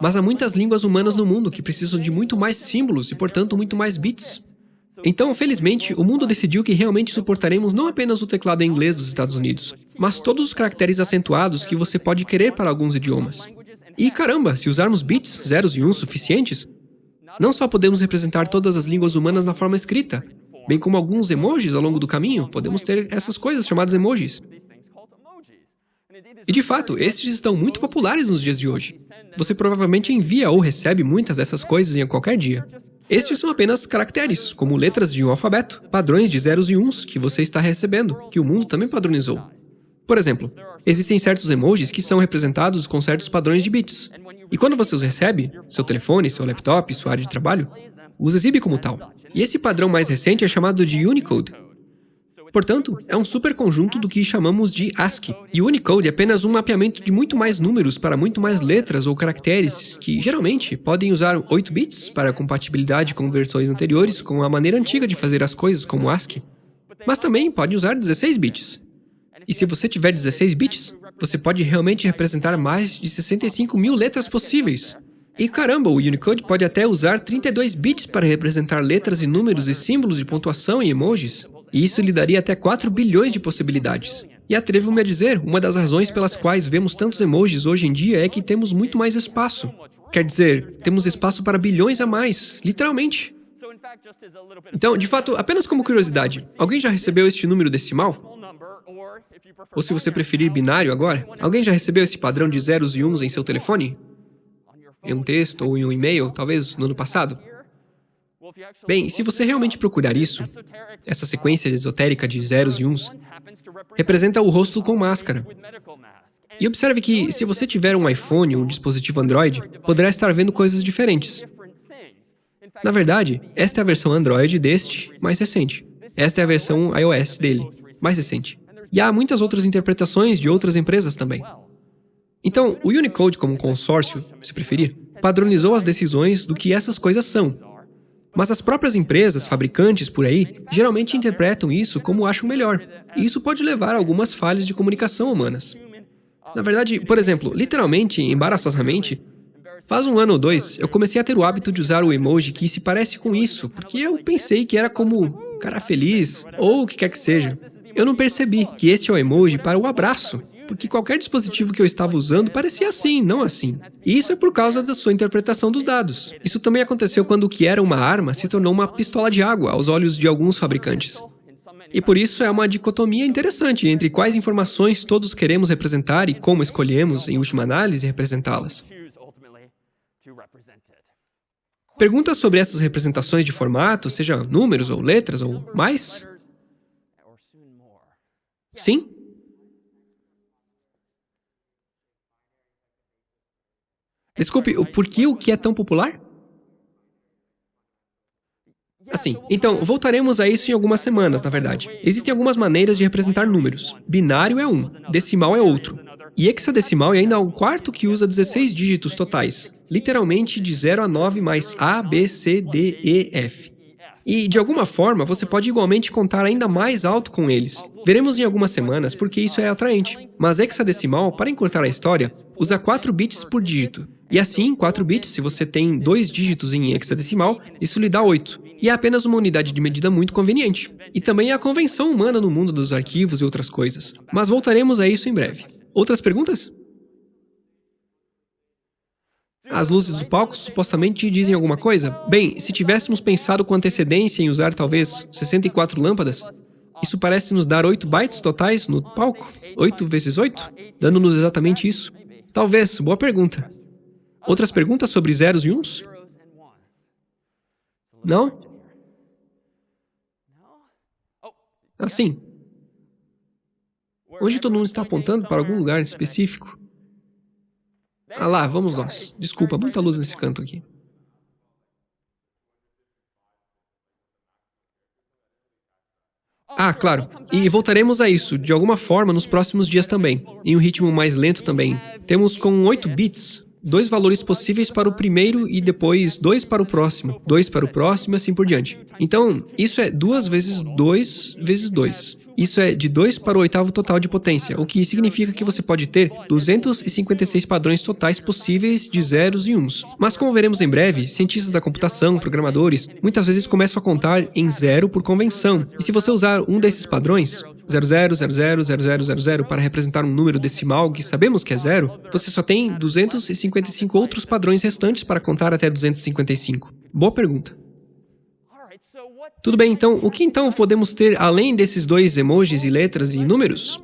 Mas há muitas línguas humanas no mundo que precisam de muito mais símbolos e, portanto, muito mais bits. Então, felizmente, o mundo decidiu que realmente suportaremos não apenas o teclado em inglês dos Estados Unidos, mas todos os caracteres acentuados que você pode querer para alguns idiomas. E caramba, se usarmos bits, zeros e uns suficientes, não só podemos representar todas as línguas humanas na forma escrita, bem como alguns emojis ao longo do caminho, podemos ter essas coisas chamadas emojis. E de fato, estes estão muito populares nos dias de hoje. Você provavelmente envia ou recebe muitas dessas coisas em qualquer dia. Estes são apenas caracteres, como letras de um alfabeto, padrões de zeros e uns que você está recebendo, que o mundo também padronizou. Por exemplo, existem certos emojis que são representados com certos padrões de bits. E quando você os recebe, seu telefone, seu laptop, sua área de trabalho, os exibe como tal. E esse padrão mais recente é chamado de Unicode, Portanto, é um superconjunto do que chamamos de ASCII. E Unicode é apenas um mapeamento de muito mais números para muito mais letras ou caracteres, que geralmente podem usar 8 bits para compatibilidade com versões anteriores com a maneira antiga de fazer as coisas como ASCII. Mas também pode usar 16 bits. E se você tiver 16 bits, você pode realmente representar mais de 65 mil letras possíveis. E caramba, o Unicode pode até usar 32 bits para representar letras e números e símbolos de pontuação e emojis e isso lhe daria até 4 bilhões de possibilidades. E atrevo-me a dizer, uma das razões pelas quais vemos tantos emojis hoje em dia é que temos muito mais espaço. Quer dizer, temos espaço para bilhões a mais, literalmente. Então, de fato, apenas como curiosidade, alguém já recebeu este número decimal? Ou se você preferir binário agora, alguém já recebeu esse padrão de zeros e uns em seu telefone? Em um texto ou em um e-mail, talvez no ano passado? Bem, se você realmente procurar isso, essa sequência esotérica de zeros e uns representa o rosto com máscara. E observe que, se você tiver um iPhone ou um dispositivo Android, poderá estar vendo coisas diferentes. Na verdade, esta é a versão Android deste, mais recente. Esta é a versão iOS dele, mais recente. E há muitas outras interpretações de outras empresas também. Então, o Unicode como consórcio, se preferir, padronizou as decisões do que essas coisas são, mas as próprias empresas, fabricantes por aí, geralmente interpretam isso como acham melhor, e isso pode levar a algumas falhas de comunicação humanas. Na verdade, por exemplo, literalmente, embaraçosamente, faz um ano ou dois, eu comecei a ter o hábito de usar o emoji que se parece com isso, porque eu pensei que era como cara feliz, ou o que quer que seja. Eu não percebi que este é o emoji para o abraço, porque qualquer dispositivo que eu estava usando parecia assim, não assim. E isso é por causa da sua interpretação dos dados. Isso também aconteceu quando o que era uma arma se tornou uma pistola de água aos olhos de alguns fabricantes. E por isso é uma dicotomia interessante entre quais informações todos queremos representar e como escolhemos, em última análise, representá-las. Perguntas sobre essas representações de formato, seja números ou letras ou mais? Sim? Desculpe, por que o que é tão popular? Assim, então, voltaremos a isso em algumas semanas, na verdade. Existem algumas maneiras de representar números. Binário é um, decimal é outro. E hexadecimal é ainda o quarto que usa 16 dígitos totais, literalmente de 0 a 9 mais A, B, C, D, E, F. E, de alguma forma, você pode igualmente contar ainda mais alto com eles. Veremos em algumas semanas porque isso é atraente. Mas hexadecimal, para encurtar a história, usa 4 bits por dígito. E assim, 4 bits, se você tem dois dígitos em hexadecimal, isso lhe dá 8. E é apenas uma unidade de medida muito conveniente. E também é a convenção humana no mundo dos arquivos e outras coisas. Mas voltaremos a isso em breve. Outras perguntas? As luzes do palco supostamente dizem alguma coisa? Bem, se tivéssemos pensado com antecedência em usar talvez 64 lâmpadas, isso parece nos dar 8 bytes totais no palco? 8 vezes 8? Dando-nos exatamente isso? Talvez, boa pergunta. Outras perguntas sobre zeros e uns? Não? Assim. Hoje todo mundo está apontando para algum lugar específico. Ah lá, vamos nós. Desculpa, muita luz nesse canto aqui. Ah, claro. E voltaremos a isso, de alguma forma, nos próximos dias também. Em um ritmo mais lento também. Temos com 8 bits dois valores possíveis para o primeiro e depois dois para o próximo, dois para o próximo e assim por diante. Então, isso é duas vezes dois vezes dois. Isso é de 2 para o oitavo total de potência, o que significa que você pode ter 256 padrões totais possíveis de zeros e uns. Mas como veremos em breve, cientistas da computação, programadores, muitas vezes começam a contar em zero por convenção. E se você usar um desses padrões, 00000000 para representar um número decimal que sabemos que é zero, você só tem 255 outros padrões restantes para contar até 255. Boa pergunta. Tudo bem, então, o que então podemos ter além desses dois emojis e letras e números?